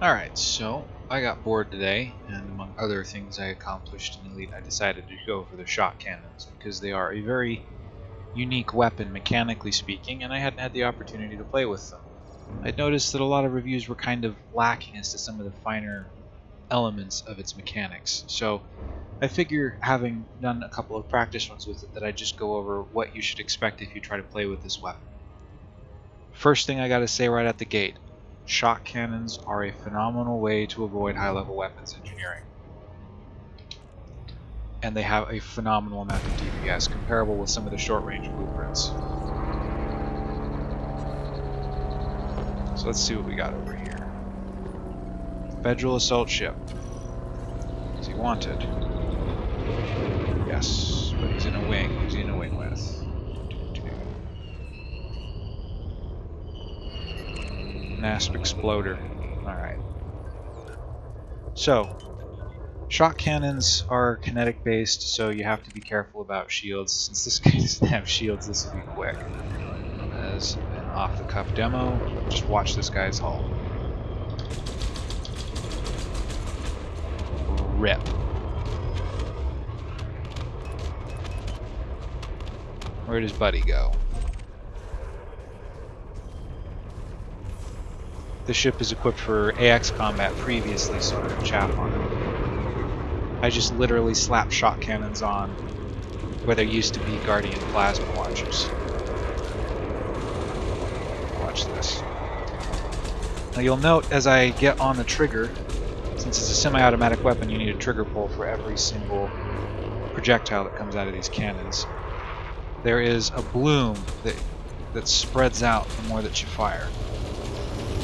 Alright, so I got bored today, and among other things I accomplished in Elite, I decided to go for the shock cannons because they are a very unique weapon mechanically speaking, and I hadn't had the opportunity to play with them. I'd noticed that a lot of reviews were kind of lacking as to some of the finer elements of its mechanics, so I figure having done a couple of practice runs with it that I'd just go over what you should expect if you try to play with this weapon. First thing I gotta say right at the gate, shock cannons are a phenomenal way to avoid high-level weapons engineering. And they have a phenomenal amount of DPS, comparable with some of the short-range blueprints. So let's see what we got over here. Federal assault ship. Is he wanted? Yes, but he's in a wing. Who's he in a wing with? NASP exploder. Alright. So, shock cannons are kinetic based, so you have to be careful about shields. Since this guy doesn't have shields, this will be quick. As an off the cuff demo, just watch this guy's hull. Rip. Where does Buddy go? The ship is equipped for AX combat previously, so I on it. I just literally slap shock cannons on where there used to be Guardian plasma launchers. Watch this. Now you'll note as I get on the trigger, since it's a semi-automatic weapon, you need a trigger pull for every single projectile that comes out of these cannons. There is a bloom that, that spreads out the more that you fire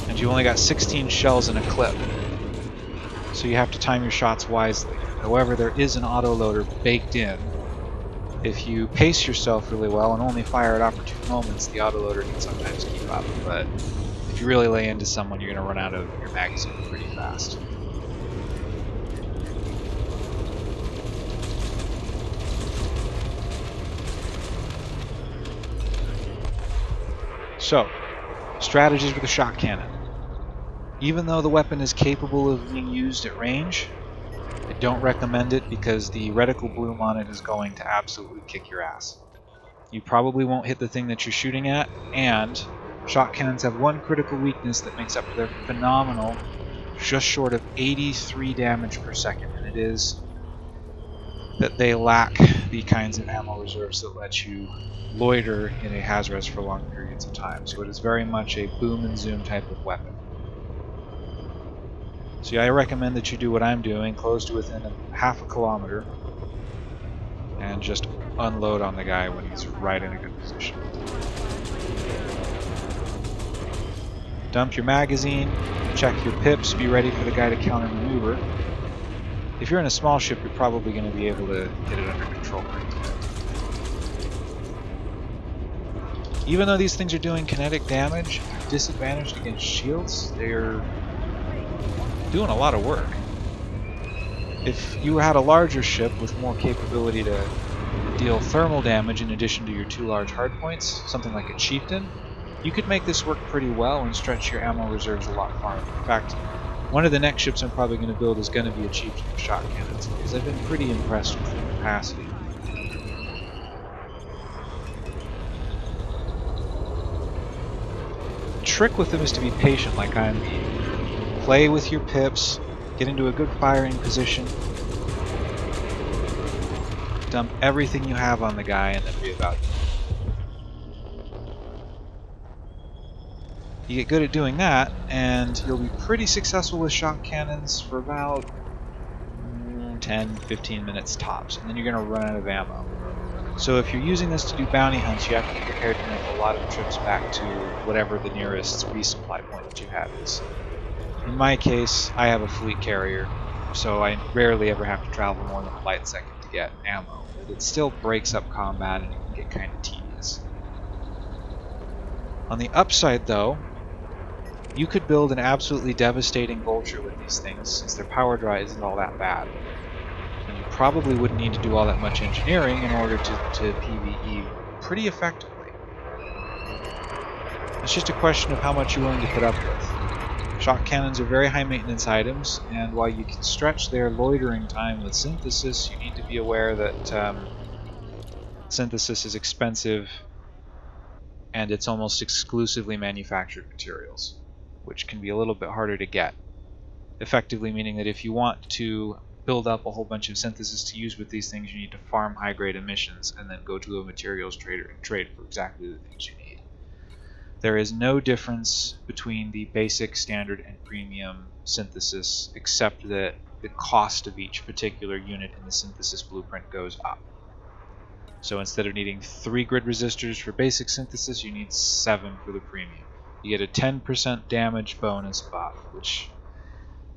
and you only got 16 shells in a clip. So you have to time your shots wisely. However, there is an autoloader baked in. If you pace yourself really well and only fire at opportune moments, the autoloader can sometimes keep up. But if you really lay into someone, you're going to run out of your magazine pretty fast. So, strategies with a shock cannon. Even though the weapon is capable of being used at range, I don't recommend it because the reticle bloom on it is going to absolutely kick your ass. You probably won't hit the thing that you're shooting at, and shock cannons have one critical weakness that makes up for their phenomenal, just short of 83 damage per second, and it is that they lack the kinds of ammo reserves that let you loiter in a Haz-Res for long periods of time. So it is very much a boom and zoom type of weapon. Yeah, I recommend that you do what I'm doing, close to within a half a kilometer, and just unload on the guy when he's right in a good position. Dump your magazine, check your pips, be ready for the guy to counter maneuver. If you're in a small ship, you're probably going to be able to get it under control. Even though these things are doing kinetic damage, disadvantaged against shields, they're doing a lot of work. If you had a larger ship with more capability to deal thermal damage in addition to your two large hardpoints, something like a Chieftain, you could make this work pretty well and stretch your ammo reserves a lot farther. In fact, one of the next ships I'm probably going to build is going to be a Chieftain with shock cannons, because I've been pretty impressed with the capacity. Trick with them is to be patient like I'm being play with your pips, get into a good firing position, dump everything you have on the guy, and then be reevaluate. You get good at doing that, and you'll be pretty successful with shock cannons for about mm, 10, 15 minutes tops, and then you're going to run out of ammo. So if you're using this to do bounty hunts, you have to be prepared to make a lot of trips back to whatever the nearest resupply point that you have is. In my case, I have a fleet carrier, so I rarely ever have to travel more than a light second to get ammo, but it still breaks up combat and it can get kind of tedious. On the upside though, you could build an absolutely devastating vulture with these things since their power draw isn't all that bad. And you probably wouldn't need to do all that much engineering in order to, to PvE pretty effectively. It's just a question of how much you're willing to put up with. Shock cannons are very high maintenance items, and while you can stretch their loitering time with synthesis, you need to be aware that um, synthesis is expensive and it's almost exclusively manufactured materials, which can be a little bit harder to get. Effectively meaning that if you want to build up a whole bunch of synthesis to use with these things, you need to farm high-grade emissions and then go to a materials trader and trade for exactly the things you need. There is no difference between the basic, standard, and premium synthesis except that the cost of each particular unit in the synthesis blueprint goes up. So instead of needing 3 grid resistors for basic synthesis, you need 7 for the premium. You get a 10% damage bonus buff, which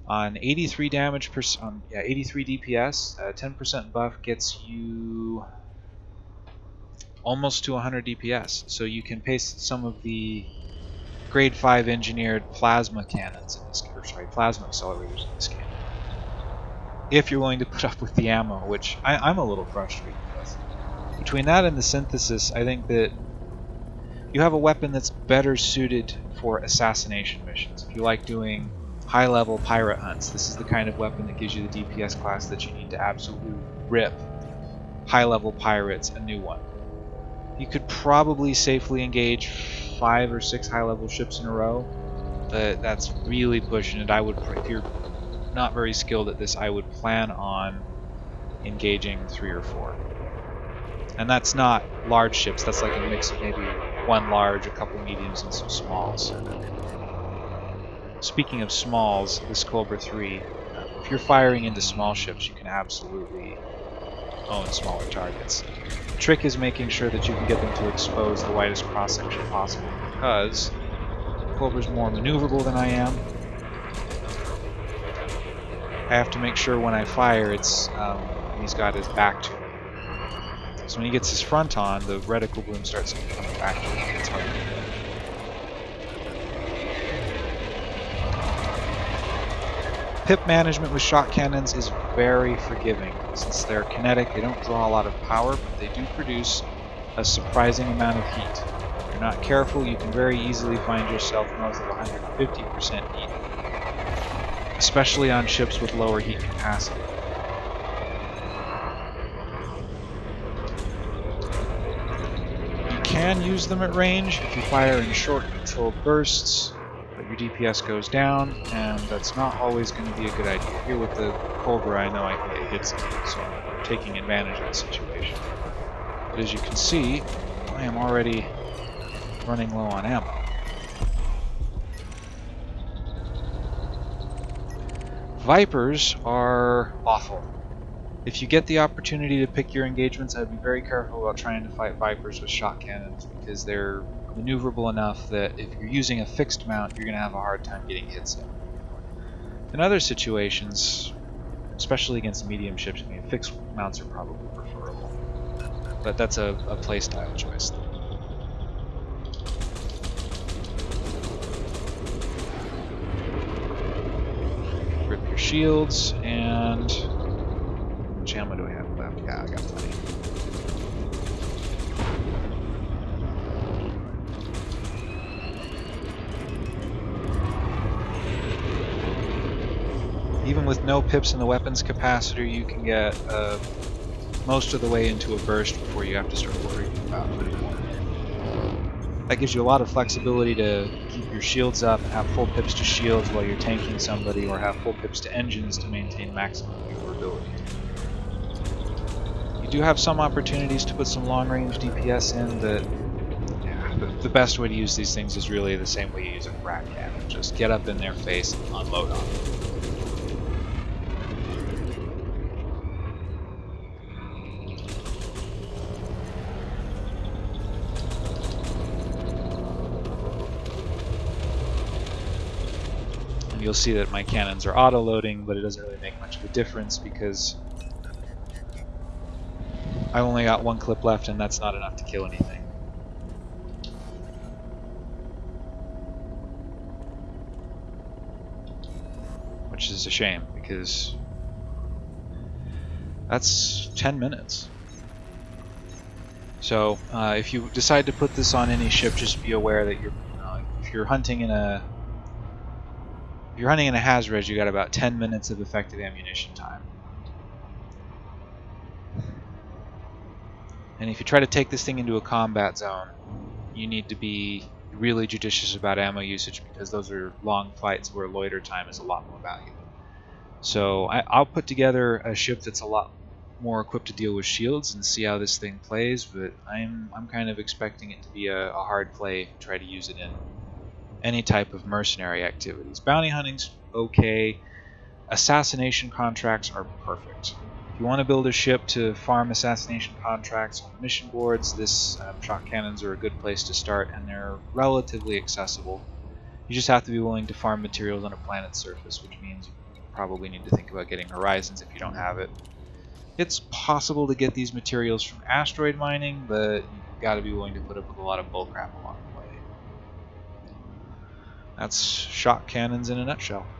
on 83 damage per um, yeah 83 DPS, a 10% buff gets you almost to 100 DPS. So you can paste some of the grade 5 engineered plasma cannons in this, or sorry, plasma accelerators in this cannon. If you're willing to put up with the ammo, which I, I'm a little frustrated with. Between that and the synthesis, I think that you have a weapon that's better suited for assassination missions. If you like doing high-level pirate hunts, this is the kind of weapon that gives you the DPS class that you need to absolutely rip high-level pirates a new one. You could probably safely engage five or six high-level ships in a row, but that's really pushing it. I would, if you're not very skilled at this, I would plan on engaging three or four. And that's not large ships, that's like a mix of maybe one large, a couple mediums, and some smalls. Speaking of smalls, this Cobra 3, if you're firing into small ships, you can absolutely own smaller targets. The trick is making sure that you can get them to expose the widest cross-section possible, because Cobra's more maneuverable than I am. I have to make sure when I fire, it's um, he's got his back to me. So when he gets his front on, the reticle bloom starts coming back to him. Pip management with shock cannons is very forgiving. Since they're kinetic, they don't draw a lot of power, but they do produce a surprising amount of heat. If you're not careful, you can very easily find yourself north of 150% heat, especially on ships with lower heat capacity. You can use them at range if you fire in short controlled bursts, your DPS goes down, and that's not always going to be a good idea. Here with the Cobra, I know I can get hits, so I'm taking advantage of the situation. But as you can see, I am already running low on ammo. Vipers are awful. If you get the opportunity to pick your engagements, I'd be very careful about trying to fight Vipers with shock cannons because they're maneuverable enough that if you're using a fixed mount, you're going to have a hard time getting hits in. In other situations, especially against medium ships, I mean, fixed mounts are probably preferable. But that's a, a playstyle choice. Rip your shields, and... How much ammo do I have left? Yeah, I got plenty. even with no pips in the weapons capacitor, you can get uh, most of the way into a burst before you have to start worrying about putting more. That gives you a lot of flexibility to keep your shields up, have full pips to shields while you're tanking somebody, or have full pips to engines to maintain maximum maneuverability. You do have some opportunities to put some long-range DPS in, but the, best way to use these things is really the same way you use a frag cannon. Just get up in their face and unload on them. You'll see that my cannons are auto-loading, but it doesn't really make much of a difference because I only got one clip left and that's not enough to kill anything. Which is a shame because that's 10 minutes. So uh, if you decide to put this on any ship, just be aware that you're uh, if you're hunting in a If you're hunting in a Hazres, you got about 10 minutes of effective ammunition time. And if you try to take this thing into a combat zone, you need to be really judicious about ammo usage because those are long fights where loiter time is a lot more valuable. So I, will put together a ship that's a lot more equipped to deal with shields and see how this thing plays, but I'm I'm kind of expecting it to be a, a hard play. To try to use it in any type of mercenary activities. Bounty hunting's okay. Assassination contracts are perfect. If you want to build a ship to farm assassination contracts on mission boards, this um, shock cannons are a good place to start, and they're relatively accessible. You just have to be willing to farm materials on a planet's surface, which means you probably need to think about getting horizons if you don't have it. It's possible to get these materials from asteroid mining, but you've got to be willing to put up with a lot of bullcrap along. That's shock cannons in a nutshell.